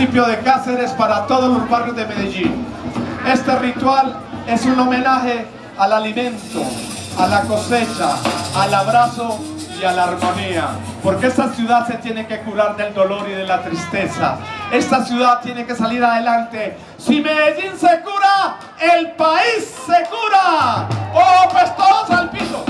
municipio de Cáceres para todos los barrios de Medellín. Este ritual es un homenaje al alimento, a la cosecha, al abrazo y a la armonía. Porque esta ciudad se tiene que curar del dolor y de la tristeza. Esta ciudad tiene que salir adelante. Si Medellín se cura, el país se cura. ¡Oh, pues todos al piso!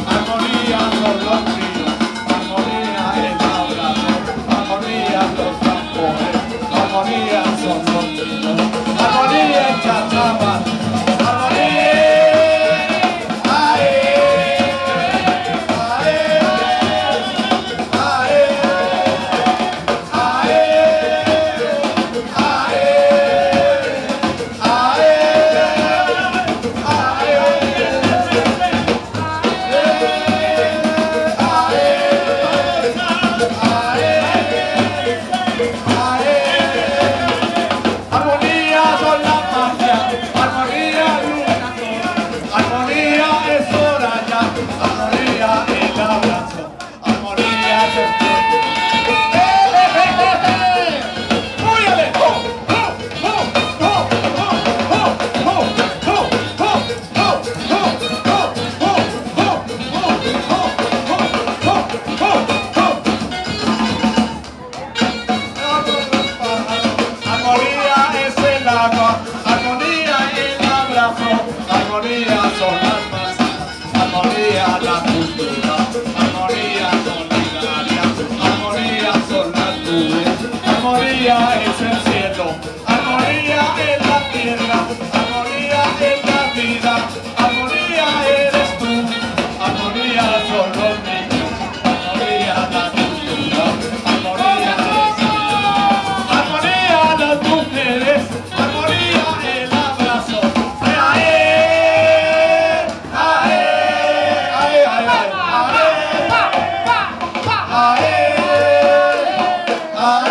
아.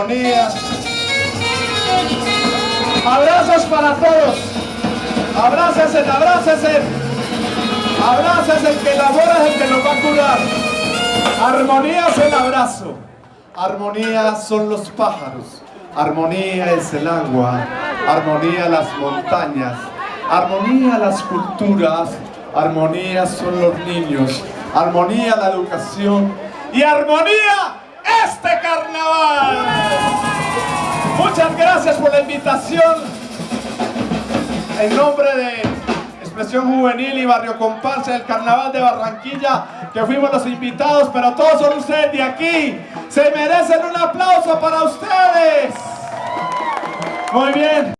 Armonía. Abrazos para todos. Abrácese, abrácese. Abrácese, el que labora es el que nos va a curar. Armonía es el abrazo. Armonía son los pájaros. Armonía es el agua. Armonía las montañas. Armonía las culturas. Armonía son los niños. Armonía la educación. Y armonía este carnaval. Muchas gracias por la invitación. En nombre de Expresión Juvenil y Barrio Comparsa del Carnaval de Barranquilla, que fuimos los invitados, pero todos son ustedes de aquí. Se merecen un aplauso para ustedes. Muy bien.